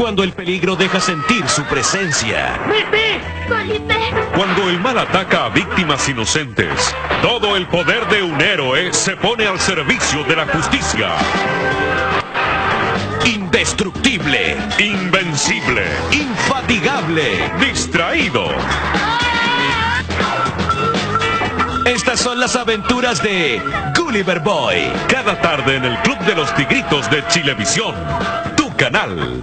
Cuando el peligro deja sentir su presencia. Cuando el mal ataca a víctimas inocentes, todo el poder de un héroe se pone al servicio de la justicia. Indestructible, Invencible, infatigable. distraído. Estas son las aventuras de Gulliver Boy, Cada tarde en el Club de los Tigritos de Chilevisión, tu canal.